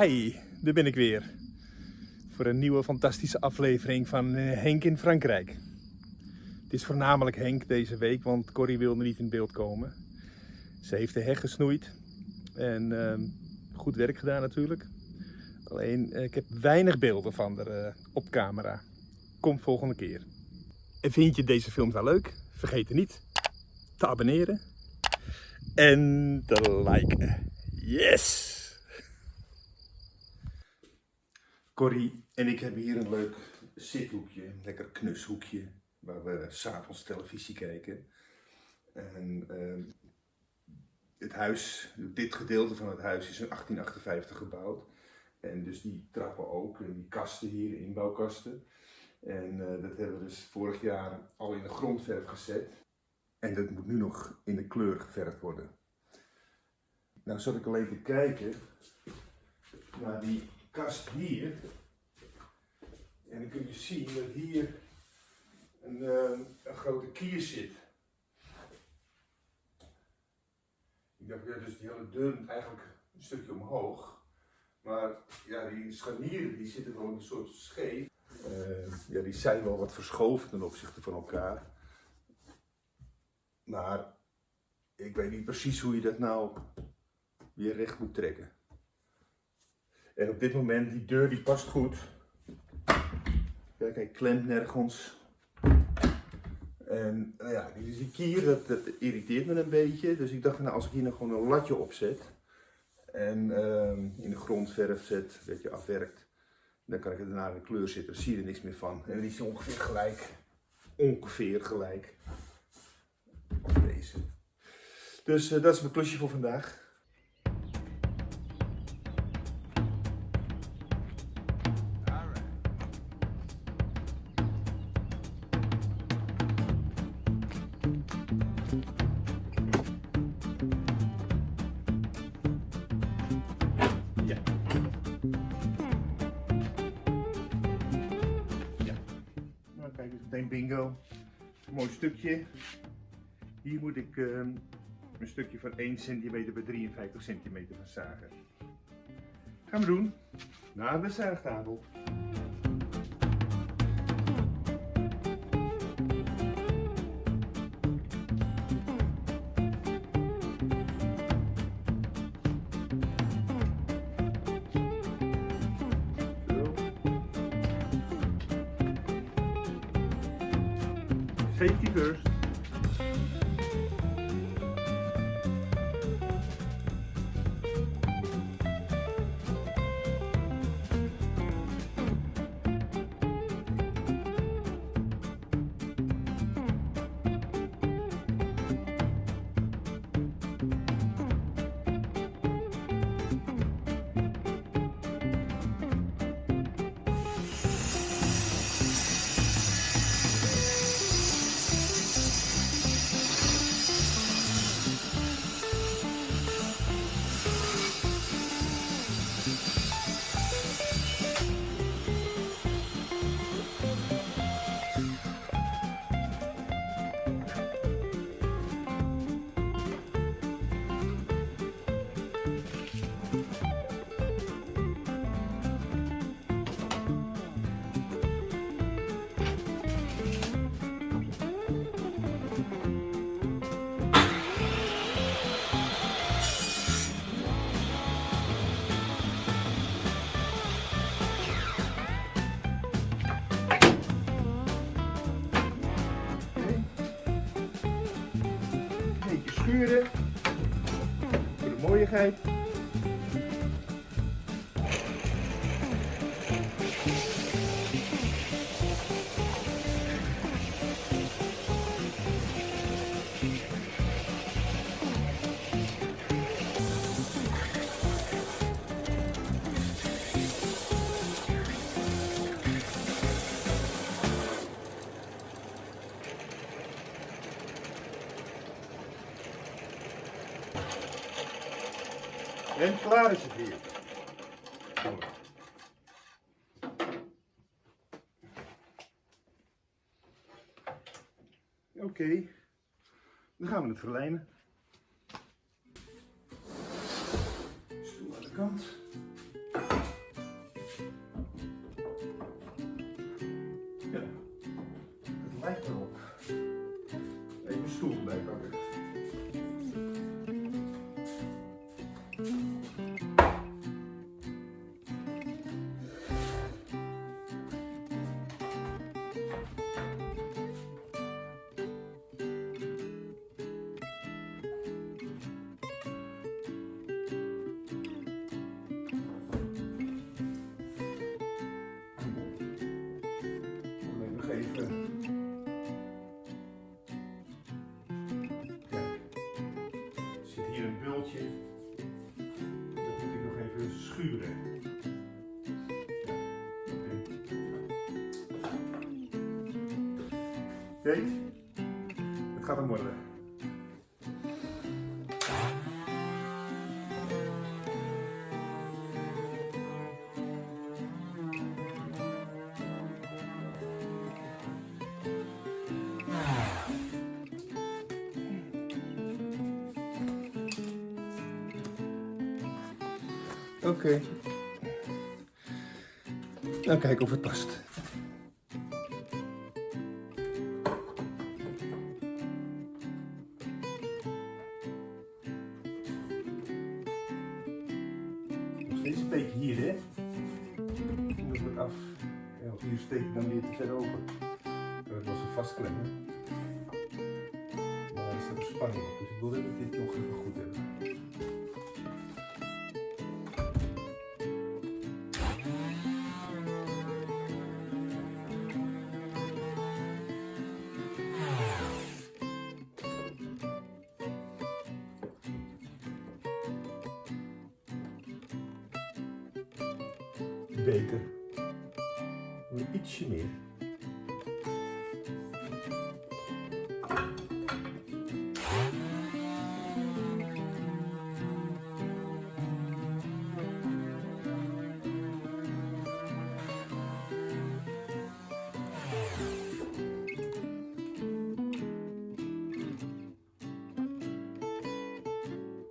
Hey, daar ben ik weer. Voor een nieuwe fantastische aflevering van eh, Henk in Frankrijk. Het is voornamelijk Henk deze week, want Corrie wilde niet in beeld komen. Ze heeft de heg gesnoeid. En ehm, goed werk gedaan natuurlijk. Alleen, eh, ik heb weinig beelden van haar eh, op camera. Kom volgende keer. En vind je deze film nou leuk? Vergeet er niet te abonneren. En te liken. Yes! Corrie en ik hebben hier een leuk zithoekje, een lekker knushoekje, waar we s'avonds televisie kijken. En ehm, het huis, dit gedeelte van het huis is in 1858 gebouwd. En dus die trappen ook, en die kasten hier, inbouwkasten. En eh, dat hebben we dus vorig jaar al in de grondverf gezet. En dat moet nu nog in de kleur geverfd worden. Nou zat ik alleen te kijken naar die kast hier. En dan kun je zien dat hier een, uh, een grote kier zit. Ik dacht, ja, dus die hele moet eigenlijk een stukje omhoog. Maar ja, die scharnieren die zitten wel een soort scheef. Uh, ja, die zijn wel wat verschoven ten opzichte van elkaar. Maar ik weet niet precies hoe je dat nou weer recht moet trekken. En op dit moment, die deur die past goed. Kijk, hij klemt nergens. En nou ja, die kier, dat, dat, irriteert me een beetje. Dus ik dacht, nou, als ik hier nog gewoon een latje op zet. En uh, in de grondverf zet, een beetje afwerkt. Dan kan ik het daarna in de kleur zitten, dan zie je er niks meer van. En die is ongeveer gelijk. Ongeveer gelijk. Deze. Dus uh, dat is mijn klusje voor vandaag. Bingo. mooi stukje. Hier moet ik uh, een stukje van 1 cm bij 53 cm van zagen. Gaan we doen. Naar de zaagtafel. Safety first. Voor de mooiigheid. En klaar is het weer. Oké, dan gaan we het verlijmen. Stoel aan de kant. Dat moet ik nog even schuren. Kijk, het gaat hem worden. Oké. Okay. Nou, kijken of het past. Nog steeds een beetje hier, hè? Doe het af. Want hier steek ik dan weer te ver. Dan kan ik wel zo vastklemmen. Maar er staat een spanning op, dus ik wil dat dit nog even goed hebben. Nog ietsje meer.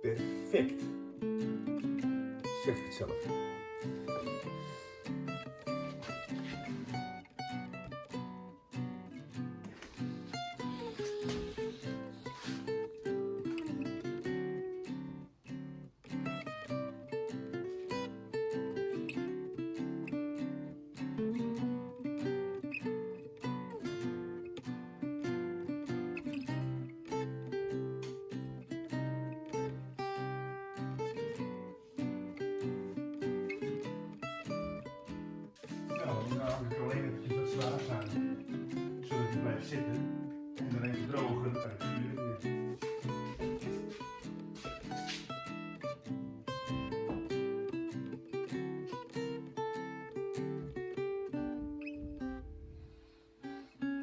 Perfect. Zeg het zelf. Nou, hang ik alleen eventjes wat zwaar aan, zodat hij blijft zitten. En dan even drogen, sturen weer.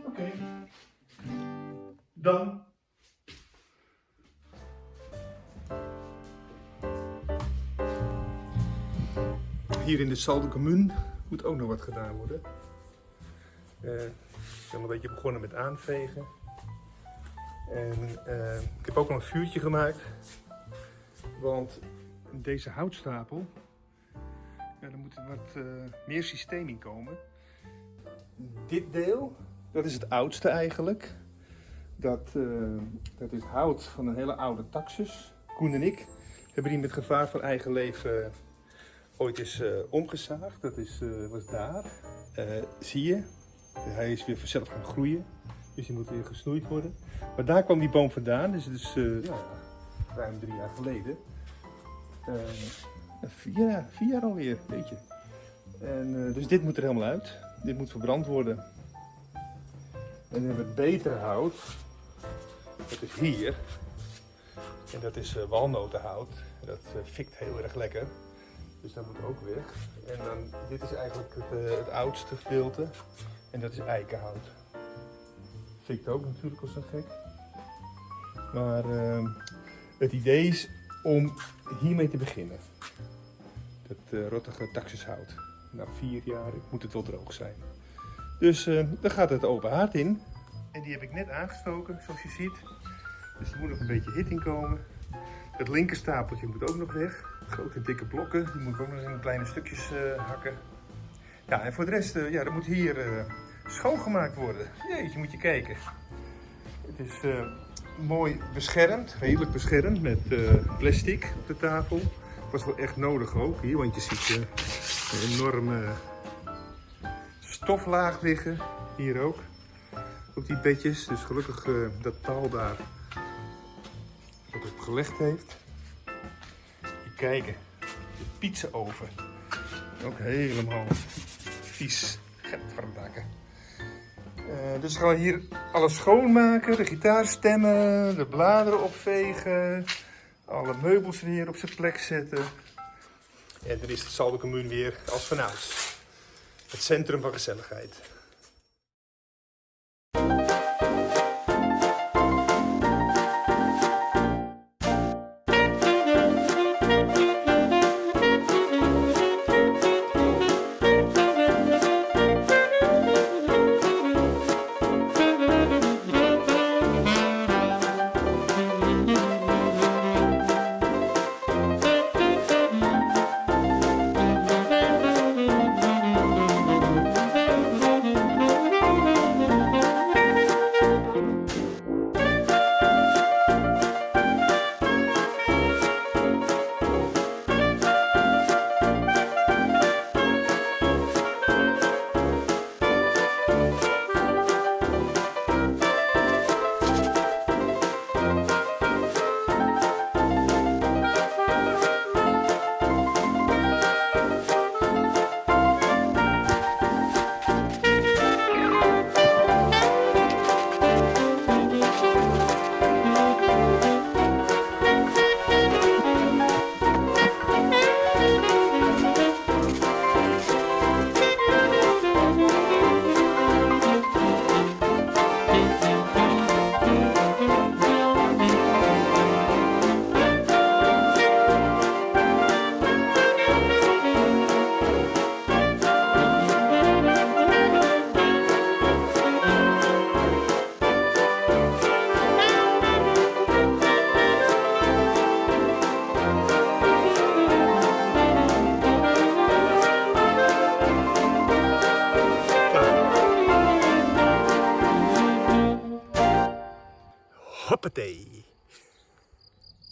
Oké. Dan. Hier in de Salde Commune moet ook nog wat gedaan worden. Eh, ik ben een beetje begonnen met aanvegen. En eh, ik heb ook nog een vuurtje gemaakt. Want deze houtstapel, ja, daar moet wat eh, meer systeem in komen. Dit deel, dat is het oudste eigenlijk. Dat, dat is hout van een hele oude taxus. Koen en ik hebben die met gevaar van eigen leven ooit is uh, omgezaagd. Dat is, uh, was daar. Uh, zie je? Hij is weer vanzelf gaan groeien. Dus die moet weer gesnoeid worden. Maar daar kwam die boom vandaan. Dus het is ja, ruim drie jaar geleden. vier, jaar, vier jaar alweer, weet je. En, dus dit moet er helemaal uit. Dit moet verbrand worden. En dan hebben we het betere hout. Dat is hier. En dat is walnotenhout. Dat fikt heel erg lekker. Dus dat moet ook weg. En dan, dit is eigenlijk het, uh, het oudste gedeelte. En dat is eikenhout. Fikt ook natuurlijk als een gek. Maar uh, het idee is om hiermee te beginnen. Dat uh, rottige taxushout. Na vier jaar moet het wel droog zijn. Dus uh, dan gaat het open haard in. En die heb ik net aangestoken, zoals je ziet. Dus er moet nog een beetje hit in komen. Het linkerstapeltje moet ook nog weg. Grote dikke blokken, die moet ik ook nog in kleine stukjes uh, hakken. Ja, en voor de rest, uh, ja, dat moet hier uh, schoongemaakt worden. Jeetje, moet je kijken. Het is mooi beschermd, redelijk beschermd met plastic op de tafel. Was wel echt nodig ook hier, want je ziet een enorme stoflaag liggen. Hier ook, op die bedjes. Dus gelukkig dat taal daar dat op gelegd heeft kijken. De pizzaoven. Ook helemaal vies. Getverdakken. Uh, dus gaan we hier alles schoonmaken. De gitaar stemmen, de bladeren opvegen. Alle meubels weer op zijn plek zetten. En dan is de Salde weer als vanouds. Het centrum van gezelligheid.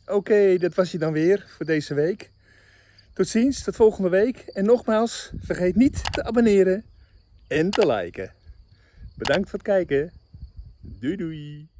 Oké, dat was hij dan weer voor deze week. Tot ziens, tot volgende week. En nogmaals, vergeet niet te abonneren en te liken. Bedankt voor het kijken. Doei doei.